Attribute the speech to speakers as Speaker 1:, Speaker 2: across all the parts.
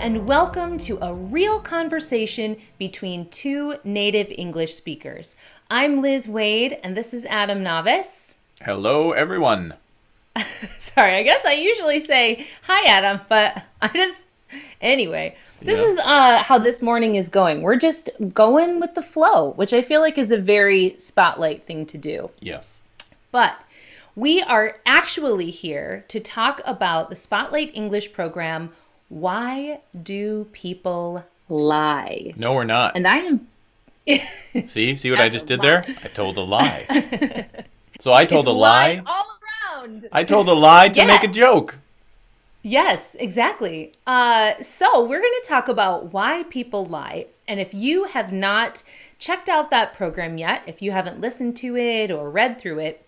Speaker 1: and welcome to a real conversation between two native English speakers. I'm Liz Waid, and this is Adam Navis.
Speaker 2: Hello, everyone.
Speaker 1: Sorry, I guess I usually say hi, Adam, but I just. Anyway, this
Speaker 2: Yeah.
Speaker 1: is uh, how this morning is going. We're just going with the flow, which I feel like is a very spotlight thing to do.
Speaker 2: Yes.
Speaker 1: But we are actually here to talk about the Spotlight English program Why Do People Lie?
Speaker 2: No, we're not.
Speaker 1: And I am.
Speaker 2: see, see what I just did there? I told a lie. so I told a lie.
Speaker 1: all around.
Speaker 2: I told a lie to
Speaker 1: Yeah.
Speaker 2: make a joke.
Speaker 1: Yes, exactly. Uh, so we're going to talk about why people lie. And if you have not checked out that program yet, if you haven't listened to it or read through it,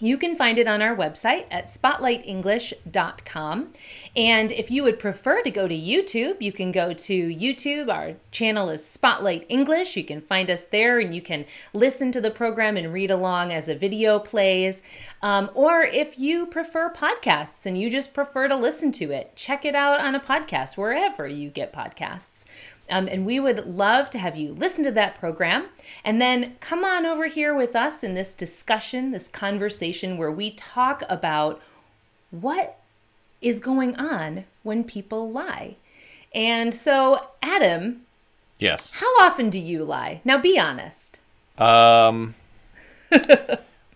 Speaker 1: you can find it on our website at spotlightenglish.com. And if you would prefer to go to YouTube, you can go to YouTube. Our channel is Spotlight English. You can find us there and you can listen to the program and read along as a video plays. Um, or if you prefer podcasts and you just prefer to listen to it, check it out on a podcast wherever you get podcasts. Um, and we would love to have you listen to that program and then come on over here with us in this discussion, this conversation where we talk about what is going on when people lie. And so, Adam,
Speaker 2: Yes.
Speaker 1: how often do you lie? Now be honest.
Speaker 2: Um.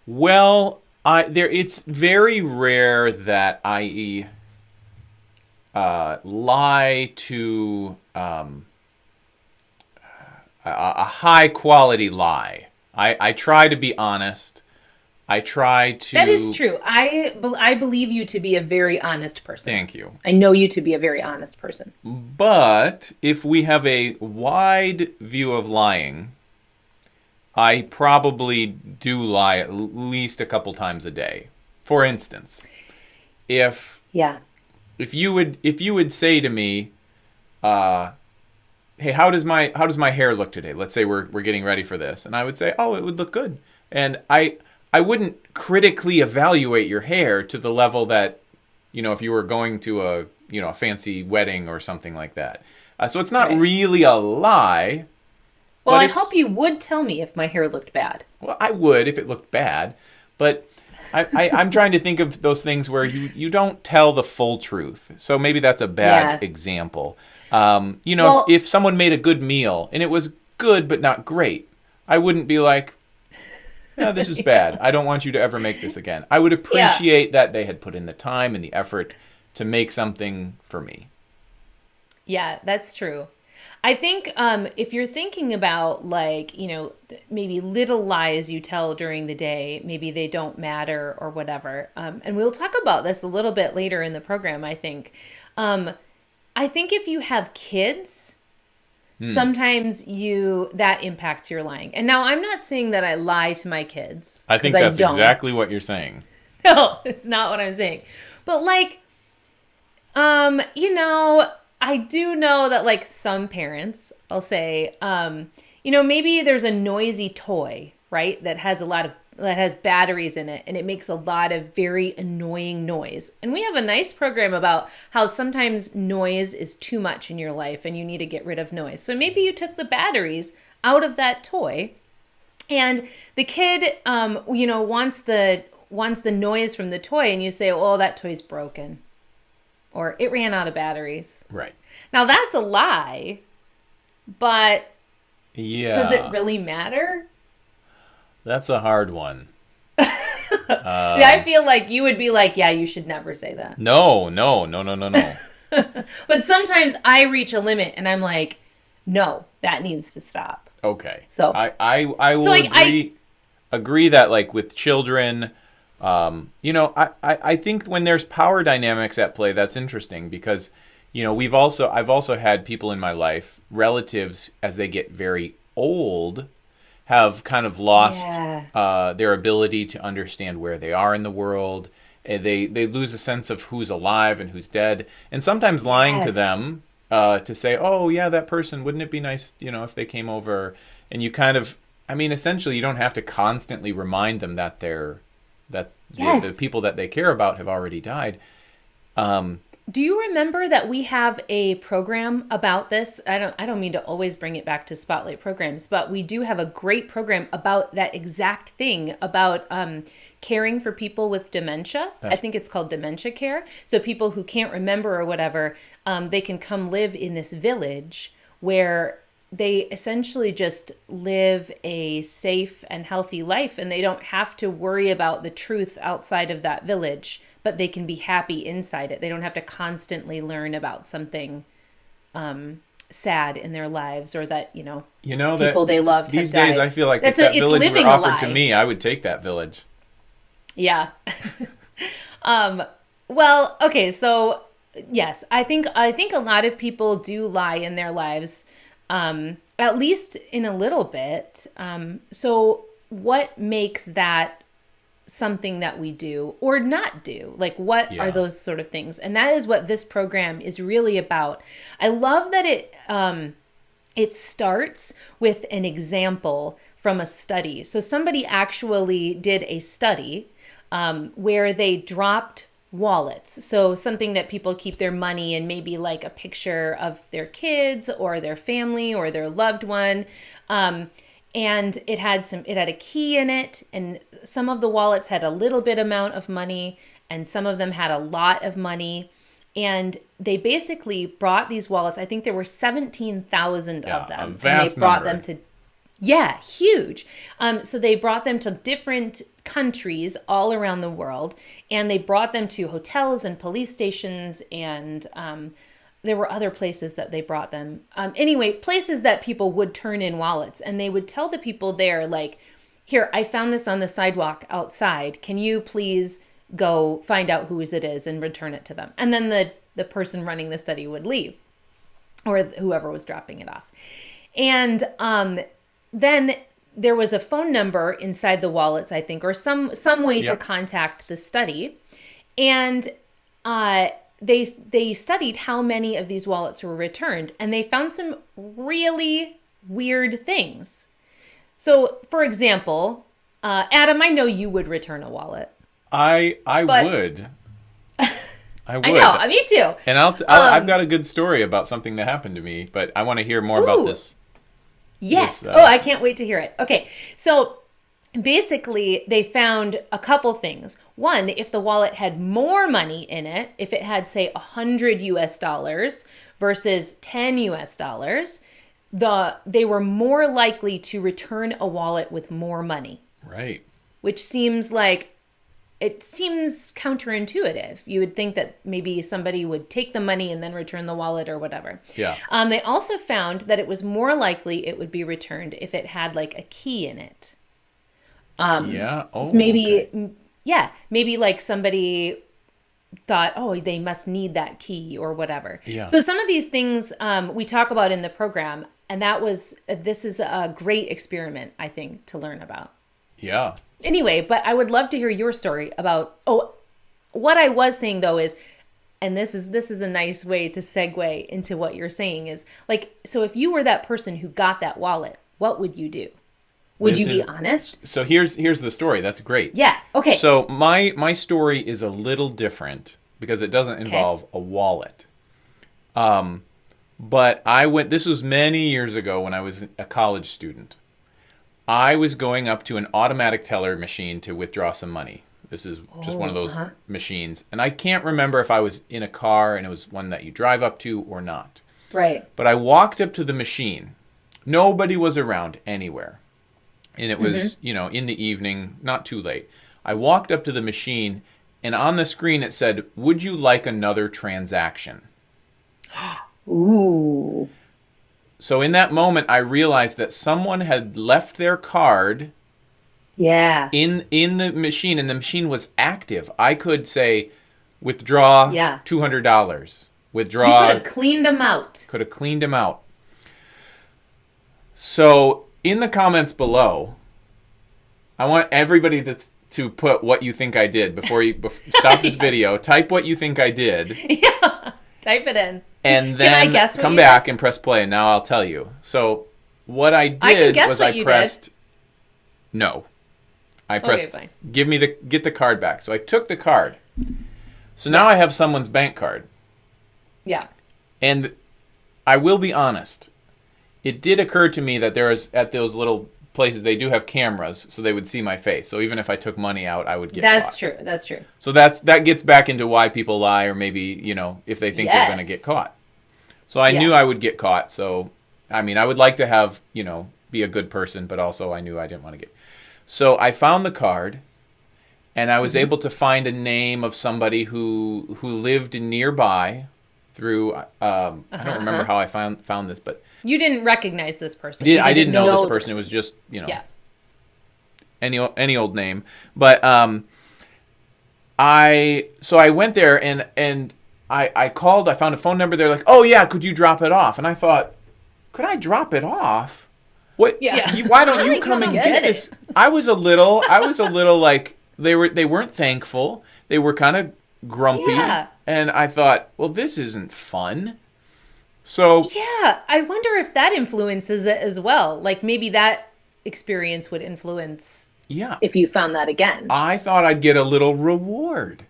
Speaker 2: well, I there. It's very rare that I uh, lie to um, a, a high quality lie. I, I try to be honest. I try to.
Speaker 1: That is true. I I believe you to be a very honest person.
Speaker 2: Thank you.
Speaker 1: I know you to be a very honest person.
Speaker 2: But if we have a wide view of lying, I probably do lie at least a couple times a day. For instance, if
Speaker 1: Yeah.
Speaker 2: if you would if you would say to me, uh, "Hey, how does my how does my hair look today?" Let's say we're we're getting ready for this, and I would say, "Oh, it would look good," and I I wouldn't critically evaluate your hair to the level that you know if you were going to a you know a fancy wedding or something like that. Uh, so it's not
Speaker 1: Right.
Speaker 2: really a lie.
Speaker 1: Well, I hope you would tell me if my hair looked bad.
Speaker 2: Well, I would if it looked bad, but I, I, I'm trying to think of those things where you, you don't tell the full truth. So maybe that's a bad
Speaker 1: Yeah.
Speaker 2: example. Um, you know,
Speaker 1: Well-
Speaker 2: if, if someone made a good meal and it was good but not great, I wouldn't be like, "Yeah, this is bad. I don't want you to ever make this again." I would appreciate that they had put in the time and the effort to make something for me.
Speaker 1: Yeah, that's true. I think um, if you're thinking about like, you know, maybe little lies you tell during the day, maybe they don't matter or whatever. Um, and we'll talk about this a little bit later in the program, I think. Um, I think if you have kids, sometimes you that impacts your lying. And now I'm not saying that I lie to my kids.
Speaker 2: I think that's
Speaker 1: don't.
Speaker 2: exactly what you're saying.
Speaker 1: No, it's not what I'm saying. But like, um, you know, I do know that like some parents, I'll say, um, you know, maybe there's a noisy toy, right, that has a lot of that has batteries in it and it makes a lot of very annoying noise. And we have a nice program about how sometimes noise is too much in your life and you need to get rid of noise. So maybe you took the batteries out of that toy and the kid um you know wants the wants the noise from the toy and you say oh that toy's broken or it ran out of batteries
Speaker 2: Right.
Speaker 1: now that's a lie but
Speaker 2: Yeah.
Speaker 1: does it really matter
Speaker 2: That's a hard one.
Speaker 1: Yeah, i feel like you would be like yeah you should never say that
Speaker 2: No, no, no, no, no, no.
Speaker 1: but sometimes i reach a limit and i'm like no that needs to stop
Speaker 2: Okay.
Speaker 1: So-
Speaker 2: I I, I will
Speaker 1: So, like, I-
Speaker 2: agree agree that like with children, um, you know, I, I I think when there's power dynamics at play, that's interesting because you know we've also I've also had people in my life, relatives, as they get very old, have kind of lost
Speaker 1: Yeah.
Speaker 2: uh, their ability to understand where they are in the world. They they lose a sense of who's alive and who's dead, and sometimes lying to them uh, to say, "Oh yeah, that person. Wouldn't it be nice, you know, if they came over?" And you kind of, I mean, essentially, you don't have to constantly remind them that they're that the- the, people that they care about have already died. Um,
Speaker 1: do you remember that we have a program about this? I don't I don't mean to always bring it back to spotlight programs, but we do have a great program about that exact thing about um, caring for people with dementia. I think it's called dementia care. So people who can't remember or whatever, um, they can come live in this village where they essentially just live a safe and healthy life and they don't have to worry about the truth outside of that village but they can be happy inside it they don't have to constantly learn about something um, sad in their lives or that you know
Speaker 2: You know
Speaker 1: people
Speaker 2: that
Speaker 1: they loved
Speaker 2: these
Speaker 1: have
Speaker 2: days. I feel like
Speaker 1: That's
Speaker 2: if
Speaker 1: a-
Speaker 2: that village were offered to me, I would take that village.
Speaker 1: Yeah. um well, okay, so yes, I think I think a lot of people do lie in their lives um at least in a little bit. Um so what makes that something that we do or not do? Like what
Speaker 2: Yeah.
Speaker 1: are those sort of things? And that is what this program is really about. I love that it um it starts with an example from a study. So somebody actually did a study um, where they dropped wallets. So something that people keep their money in, maybe like a picture of their kids or their family or their loved one. Um, and it had some it had a key in it and some of the wallets had a little bit amount of money and some of them had a lot of money and they basically brought these wallets i think there were 17,000
Speaker 2: Yeah,
Speaker 1: of them and they brought
Speaker 2: number.
Speaker 1: them to yeah, huge. Um, so they brought them to different countries all around the world, and they brought them to hotels and police stations, and um, there were other places that they brought them. Um, anyway, places that people would turn in wallets, and they would tell the people there, like, "Here, I found this on the sidewalk outside. Can you please go find out whose it is and return it to them?" And then the the person running the study would leave, or whoever was dropping it off. And um, then there was a phone number inside the wallets, I think, or some some way to contact the study. And uh, they they studied how many of these wallets were returned, and they found some really weird things. So, for example, uh, Adam, I know you would return a wallet.
Speaker 2: I I
Speaker 1: But-
Speaker 2: would. I would.
Speaker 1: I know, me too.
Speaker 2: and I'll, t- I'll
Speaker 1: Um,
Speaker 2: I've got a good story about something that happened to me, but I want to hear more about this.
Speaker 1: Yes.
Speaker 2: Uh,
Speaker 1: oh, I can't wait to hear it. Okay. So basically, they found a couple things. One, if the wallet had more money in it, if it had, say, 100 US dollars versus 10 US dollars, the they were more likely to return a wallet with more money,
Speaker 2: Right.
Speaker 1: which seems like it seems counterintuitive. You would think that maybe somebody would take the money and then return the wallet or whatever.
Speaker 2: Yeah.
Speaker 1: Um, they also found that it was more likely it would be returned if it had like a key in it.
Speaker 2: yeah. Oh.
Speaker 1: Um, Maybe,
Speaker 2: okay.
Speaker 1: yeah, maybe like somebody thought, oh, they must need that key or whatever.
Speaker 2: Yeah.
Speaker 1: So some of these things um, we talk about in the program, and that was this is a great experiment, I think, to learn about.
Speaker 2: Yeah.
Speaker 1: Anyway, but I would love to hear your story about. Oh, what I was saying though is, and this is this is a nice way to segue into what you're saying is like, so if you were that person who got that wallet, what would you do? Would
Speaker 2: This
Speaker 1: you be
Speaker 2: is-
Speaker 1: honest?
Speaker 2: So here's here's the story. That's great.
Speaker 1: Yeah. Okay.
Speaker 2: So my my story is a little different because it doesn't involve a wallet. Um, but I went. This was many years ago when I was a college student. I was going up to an automatic teller machine to withdraw some money. This is just one of
Speaker 1: Oh,
Speaker 2: those
Speaker 1: uh-huh.
Speaker 2: machines, and I can't remember if I was in a car and it was one that you drive up to or not.
Speaker 1: right.
Speaker 2: But I walked up to the machine. Nobody was around anywhere. And it was, you know, in the evening, not too late. I walked up to the machine, and on the screen it said, Would you like another transaction?
Speaker 1: Ooh.
Speaker 2: So in that moment, I realized that someone had left their card
Speaker 1: Yeah.
Speaker 2: in in the machine, and the machine was active. I could say, withdraw
Speaker 1: Yeah.
Speaker 2: two hundred dollars. Withdraw.
Speaker 1: You could have cleaned them out.
Speaker 2: could have cleaned them out. So, in the comments below, I want everybody to to put what you think I did before you stop this video. Type what you think I did,
Speaker 1: yeah. Type it in.
Speaker 2: And
Speaker 1: I
Speaker 2: then
Speaker 1: guess
Speaker 2: come back and press play. And now I'll tell you. So, what I did
Speaker 1: guess
Speaker 2: was I
Speaker 1: you did.
Speaker 2: pressed no. I pressed
Speaker 1: fine.
Speaker 2: give me the get the card back. So I took the card. So now I have someone's bank card.
Speaker 1: Yeah.
Speaker 2: And I will be honest. It did occur to me that there is at those little places they do have cameras, so they would see my face. So even if I took money out, I would get. Caught.
Speaker 1: That's
Speaker 2: caught.
Speaker 1: true. That's true.
Speaker 2: So that's that gets back into why people lie, or maybe you know if they think they're going to get caught. So I knew I would get caught. So I mean, I would like to have you know be a good person, but also I knew I didn't want to get. So I found the card, and I was
Speaker 1: Mm-hmm.
Speaker 2: able to find a name of somebody who who lived nearby. Through um, I don't
Speaker 1: Uh-huh.
Speaker 2: remember how I found found this, but
Speaker 1: You didn't recognize this person.
Speaker 2: I, did, I didn't know,
Speaker 1: the
Speaker 2: this person. It was just you know
Speaker 1: Yeah.
Speaker 2: any any old name. But um, I so I went there and and I I called. I found a phone number. They're like, oh yeah, could you drop it off? And I thought, could I drop it off? What?
Speaker 3: Yeah.
Speaker 2: you- why don't you come and get
Speaker 1: get
Speaker 2: this? I was a little. I was a little like they were. They weren't thankful. They were kind of grumpy.
Speaker 1: Yeah.
Speaker 2: And I thought, well, this isn't fun. So
Speaker 1: Yeah, I wonder if that influences it as well. Like maybe that experience would influence.
Speaker 2: yeah,
Speaker 3: If you found that again.
Speaker 2: I thought I'd get a little reward,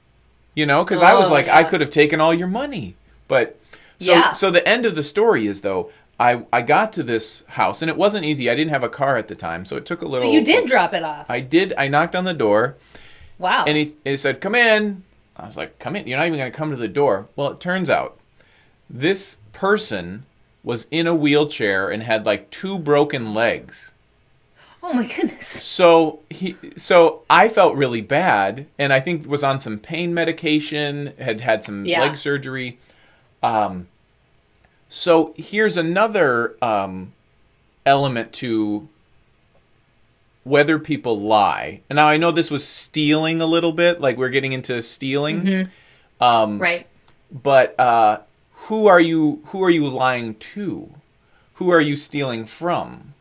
Speaker 2: you know, because I was
Speaker 1: Oh,
Speaker 2: like, I could have taken all your money, but so
Speaker 1: Yeah.
Speaker 2: so the end of the story is though I I got to this house and it wasn't easy. I didn't have a car at the time, so it took a little.
Speaker 1: So you did drop it off.
Speaker 2: I did. I knocked on the door
Speaker 1: Wow.
Speaker 2: and he he said, "Come in." I was like, "Come in." You're not even going to come to the door. Well, it turns out this person was in a wheelchair and had like two broken legs.
Speaker 1: oh my goodness.
Speaker 2: So he, so I felt really bad, and I think was on some pain medication, had had some
Speaker 1: Yeah.
Speaker 2: leg surgery. Um, so here's another um, element to whether people lie. And now I know this was stealing a little bit, like we're getting into stealing. Um,
Speaker 1: Right.
Speaker 2: but uh, who are you who are you lying to who are you stealing from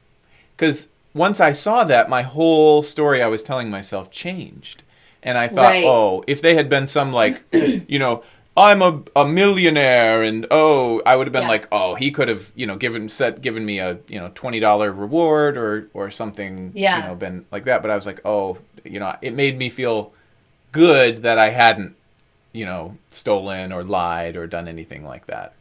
Speaker 2: because once i saw that my whole story i was telling myself changed and i thought
Speaker 1: Right.
Speaker 2: oh if they had been some like you know i'm a, a millionaire and oh i would have been
Speaker 1: Yeah.
Speaker 2: like oh he could have you know given set given me a you know $20 reward or or something
Speaker 1: Yeah.
Speaker 2: you know been like that but i was like oh you know it made me feel good that i hadn't you know, stolen or lied or done anything like that.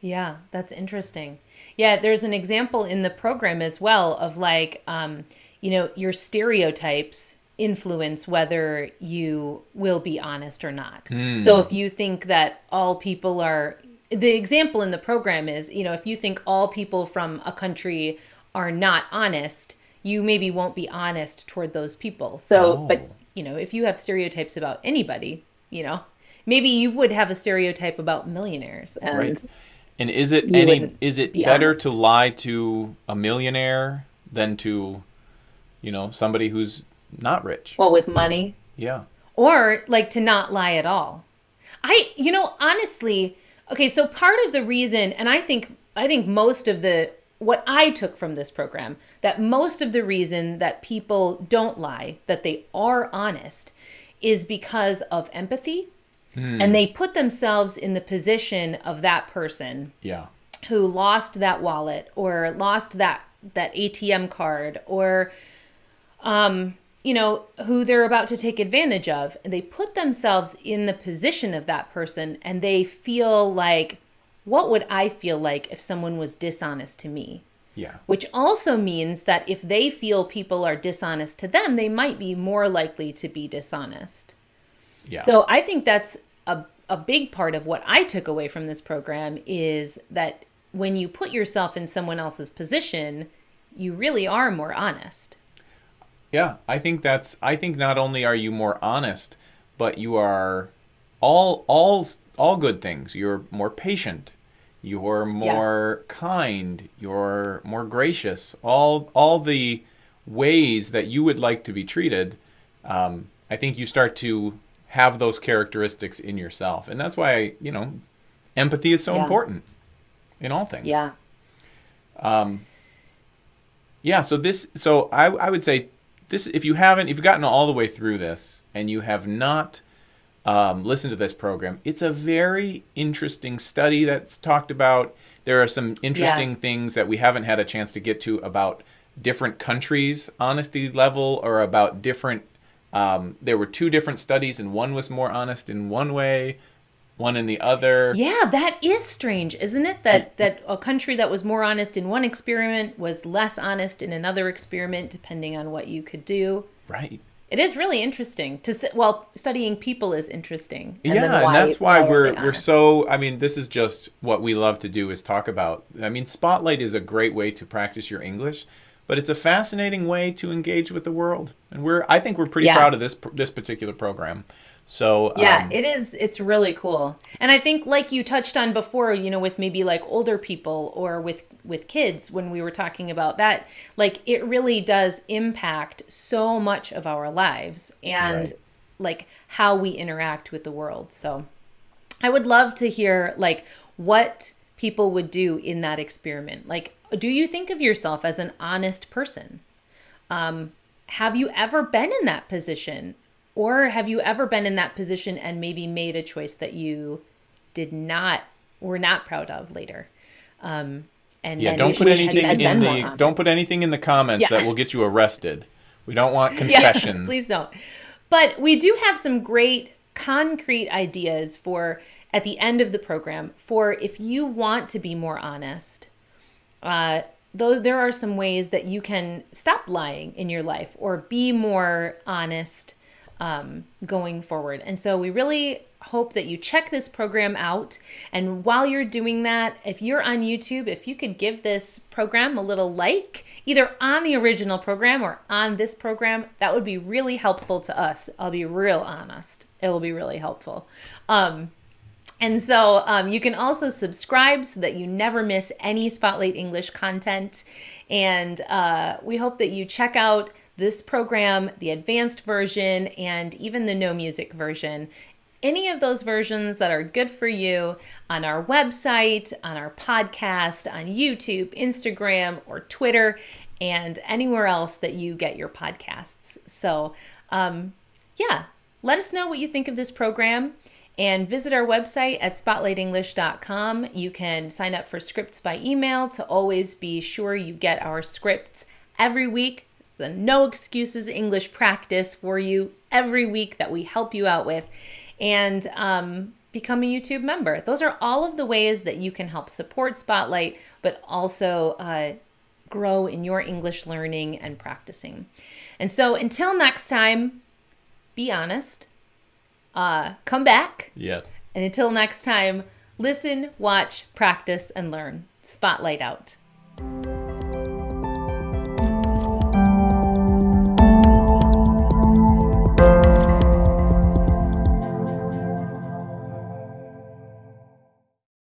Speaker 1: Yeah, that's interesting. Yeah, there's an example in the program as well of like, um, you know, your stereotypes influence whether you will be honest or not. So if you think that all people are, the example in the program is, you know, if you think all people from a country are not honest, you maybe won't be honest toward those people. So,
Speaker 2: Oh.
Speaker 1: but, you know, if you have stereotypes about anybody, you know, maybe you would have a stereotype about millionaires. And
Speaker 2: Right. And is it any is it
Speaker 1: be
Speaker 2: better
Speaker 1: honest.
Speaker 2: to lie to a millionaire than to you know, somebody who's not rich?
Speaker 1: well, with money,
Speaker 2: Yeah.
Speaker 1: or like to not lie at all. I, you know, honestly, okay, so part of the reason, and I think, I think most of the, what I took from this program, that most of the reason that people don't lie, that they are honest, is because of empathy. And they put themselves in the position of that person
Speaker 2: Yeah.
Speaker 1: who lost that wallet or lost that that ATM card or um you know who they're about to take advantage of and they put themselves in the position of that person and they feel like what would I feel like if someone was dishonest to me
Speaker 2: Yeah.
Speaker 1: which also means that if they feel people are dishonest to them they might be more likely to be dishonest
Speaker 2: Yeah.
Speaker 1: so I think that's a, a big part of what I took away from this program is that when you put yourself in someone else's position, you really are more honest.
Speaker 2: Yeah, I think that's. I think not only are you more honest, but you are all all all good things. You're more patient. You're more kind. You're more gracious. All all the ways that you would like to be treated. Um, I think you start to have those characteristics in yourself, and that's why you know empathy is so
Speaker 1: Yeah.
Speaker 2: important in all things
Speaker 1: Yeah.
Speaker 2: Um, yeah so this so I, I would say this if you haven't if you've gotten all the way through this and you have not um, listened to this program it's a very interesting study that's talked about there are some interesting things that we haven't had a chance to get to about different countries honesty level or about different um, there were two different studies and one was more honest in one way one in the other.
Speaker 1: Yeah, that is strange, isn't it? That that a country that was more honest in one experiment was less honest in another experiment, depending on what you could do.
Speaker 2: Right.
Speaker 1: It is really interesting to s- well, studying people is interesting. And
Speaker 2: yeah,
Speaker 1: why-
Speaker 2: and that's why,
Speaker 1: why
Speaker 2: we're we're so. I mean, this is just what we love to do is talk about. I mean, Spotlight is a great way to practice your English, but it's a fascinating way to engage with the world, and we're. I think we're pretty
Speaker 1: Yeah.
Speaker 2: proud of this this particular program. So
Speaker 1: Yeah,
Speaker 2: um,
Speaker 1: it is. It's really cool, and I think, like you touched on before, you know, with maybe like older people or with with kids, when we were talking about that, like it really does impact so much of our lives and
Speaker 2: Right.
Speaker 1: like how we interact with the world. So, I would love to hear like what people would do in that experiment. Like, do you think of yourself as an honest person? Um, have you ever been in that position? Or have you ever been in that position and maybe made a choice that you did not, were not proud of later? Um, and
Speaker 2: yeah, don't put anything
Speaker 1: been
Speaker 2: in the don't put anything in the comments
Speaker 1: Yeah.
Speaker 2: that will get you arrested. We don't want
Speaker 1: Yeah,
Speaker 2: confession.
Speaker 1: please don't. But we do have some great concrete ideas for at the end of the program for if you want to be more honest. Uh, though there are some ways that you can stop lying in your life or be more honest um, going forward. And so we really hope that you check this program out. And while you're doing that, if you're on YouTube, if you could give this program a little like, either on the original program or on this program, that would be really helpful to us. I'll be real honest. It will be really helpful. Um, and so um, you can also subscribe so that you never miss any Spotlight English content. And uh, we hope that you check out this program, the advanced version, and even the no music version. Any of those versions that are good for you on our website, on our podcast, on YouTube, Instagram, or Twitter, and anywhere else that you get your podcasts. So, um, yeah, let us know what you think of this program and visit our website at spotlightenglish.com. You can sign up for scripts by email to always be sure you get our scripts every week. A no excuses English practice for you every week that we help you out with. And um, become a YouTube member. Those are all of the ways that you can help support Spotlight, but also uh, grow in your English learning and practicing. And so until next time, be honest, uh, come back,
Speaker 2: yes.
Speaker 1: and until next time, listen, watch, practice, and learn. Spotlight out.